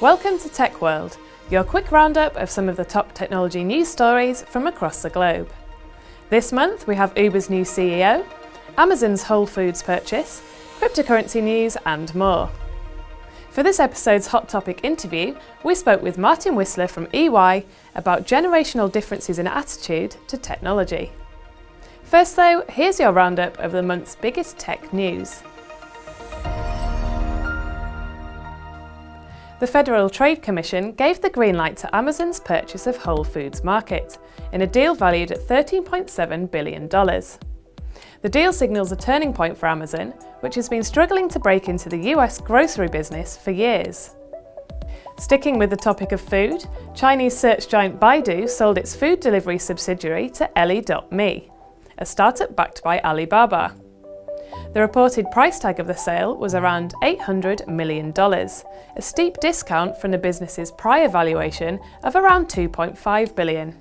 Welcome to Tech World, your quick roundup of some of the top technology news stories from across the globe. This month we have Uber's new CEO, Amazon's Whole Foods purchase, cryptocurrency news and more. For this episode's Hot Topic interview, we spoke with Martyn Whistler from EY about generational differences in attitude to technology. First though, here's your roundup of the month's biggest tech news. The Federal Trade Commission gave the green light to Amazon's purchase of Whole Foods Market in a deal valued at $13.7 billion. The deal signals a turning point for Amazon, which has been struggling to break into the US grocery business for years. Sticking with the topic of food, Chinese search giant Baidu sold its food delivery subsidiary to Ele.me, a startup backed by Alibaba. The reported price tag of the sale was around $800 million, a steep discount from the business's prior valuation of around 2.5 billion.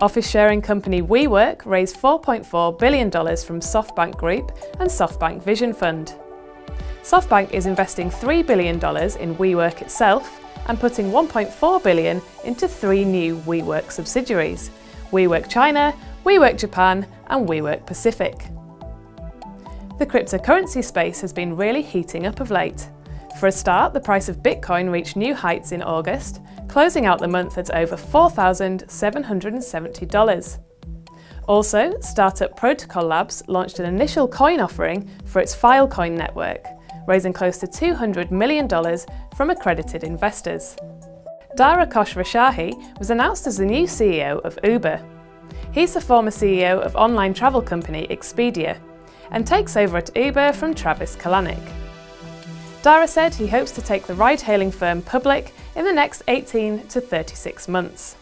Office sharing company WeWork raised $4.4 billion from SoftBank Group and SoftBank Vision Fund. SoftBank is investing $3 billion in WeWork itself and putting 1.4 billion into three new WeWork subsidiaries, WeWork China, WeWork Japan and WeWork Pacific. The cryptocurrency space has been really heating up of late. For a start, the price of Bitcoin reached new heights in August, closing out the month at over $4,770. Also, startup Protocol Labs launched an initial coin offering for its Filecoin network, raising close to $200 million from accredited investors. Dara Khosrowshahi was announced as the new CEO of Uber. He's the former CEO of online travel company Expedia, and takes over at Uber from Travis Kalanick. Dara said he hopes to take the ride-hailing firm public in the next 18 to 36 months.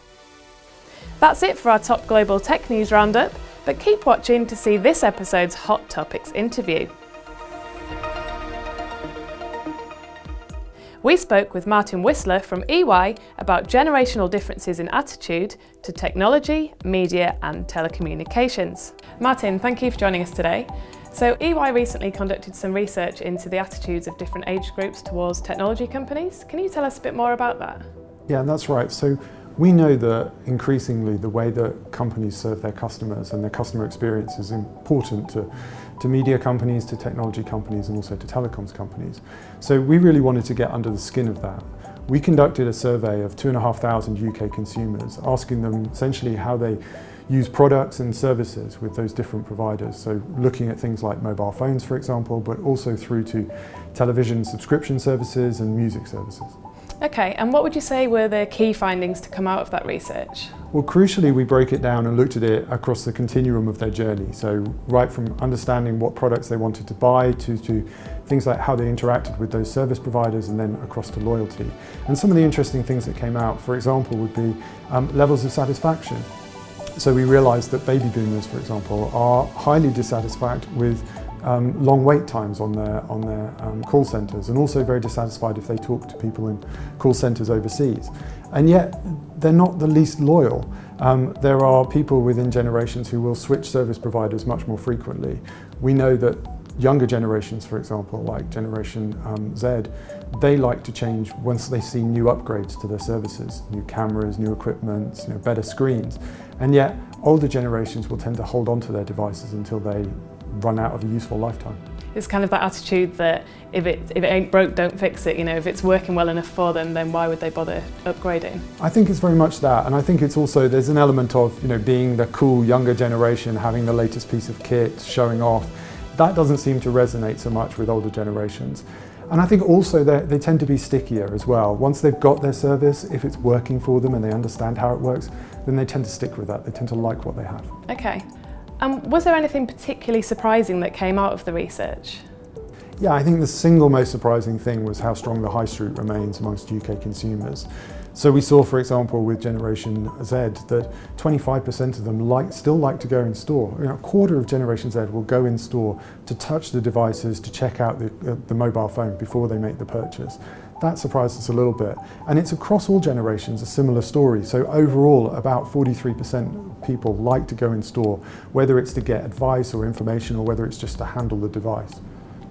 That's it for our top global tech news roundup, but keep watching to see this episode's Hot Topics interview. We spoke with Martyn Whistler from EY about generational differences in attitude to technology, media and telecommunications. Martyn, thank you for joining us today. So EY recently conducted some research into the attitudes of different age groups towards technology companies. Can you tell us a bit more about that? Yeah, that's right. So we know that increasingly the way that companies serve their customers and their customer experience is important to, to media companies, to technology companies and also to telecoms companies. So we really wanted to get under the skin of that. We conducted a survey of 2,500 UK consumers asking them essentially how they use products and services with those different providers. So looking at things like mobile phones, for example, but also through to television subscription services and music services. Okay, and what would you say were the key findings to come out of that research? Well, crucially, we broke it down and looked at it across the continuum of their journey. So right from understanding what products they wanted to buy to, to things like how they interacted with those service providers and then across to loyalty. And some of the interesting things that came out, for example, would be um, levels of satisfaction. So we realised that baby boomers, for example, are highly dissatisfied with um, long wait times on their, on their um, call centres and also very dissatisfied if they talk to people in call centres overseas. And yet they're not the least loyal. Um, there are people within generations who will switch service providers much more frequently. We know that younger generations, for example, like Generation um, Z, they like to change once they see new upgrades to their services, new cameras, new equipment, you know, better screens. And yet, older generations will tend to hold on to their devices until they run out of a useful lifetime. It's kind of that attitude that if it, if it ain't broke, don't fix it. You know, if it's working well enough for them, then why would they bother upgrading? I think it's very much that. And I think it's also, there's an element of, you know, being the cool younger generation, having the latest piece of kit, showing off. That doesn't seem to resonate so much with older generations. And I think also they tend to be stickier as well. Once they've got their service, if it's working for them and they understand how it works, then they tend to stick with that. They tend to like what they have. Okay. Um, was there anything particularly surprising that came out of the research? Yeah, I think the single most surprising thing was how strong the high street remains amongst UK consumers. So we saw, for example, with Generation Z that 25% of them like, still like to go in store. You know, a quarter of Generation Z will go in store to touch the devices, to check out the, uh, the mobile phone before they make the purchase. That surprised us a little bit. And it's across all generations a similar story. So overall, about 43% of people like to go in store, whether it's to get advice or information or whether it's just to handle the device.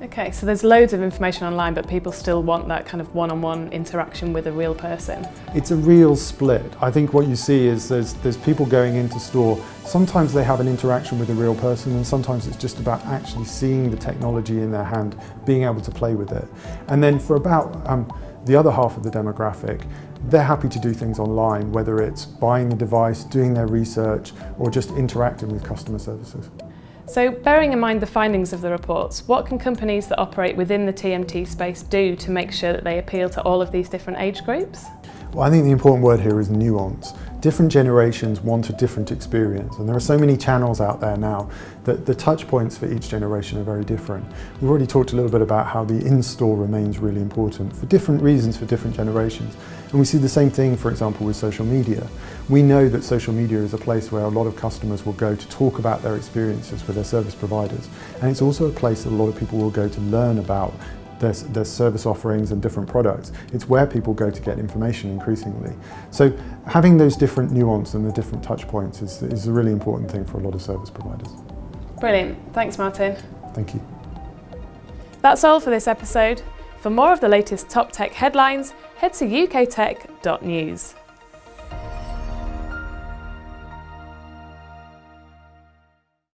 Okay, so there's loads of information online, but people still want that kind of one-on-one interaction with a real person. It's a real split. I think what you see is there's, there's people going into store, sometimes they have an interaction with a real person and sometimes it's just about actually seeing the technology in their hand, being able to play with it. And then for about um, the other half of the demographic, they're happy to do things online, whether it's buying the device, doing their research, or just interacting with customer services. So bearing in mind the findings of the reports, what can companies that operate within the TMT space do to make sure that they appeal to all of these different age groups? Well, I think the important word here is nuance. Different generations want a different experience and there are so many channels out there now that the touch points for each generation are very different. We've already talked a little bit about how the in-store remains really important for different reasons for different generations. And we see the same thing, for example, with social media. We know that social media is a place where a lot of customers will go to talk about their experiences with their service providers. And it's also a place that a lot of people will go to learn about their, service offerings and different products. It's where people go to get information increasingly. So having those different nuance and the different touch points is, is a really important thing for a lot of service providers. Brilliant. Thanks, Martyn. Thank you. That's all for this episode. For more of the latest top tech headlines, head to uktech.news.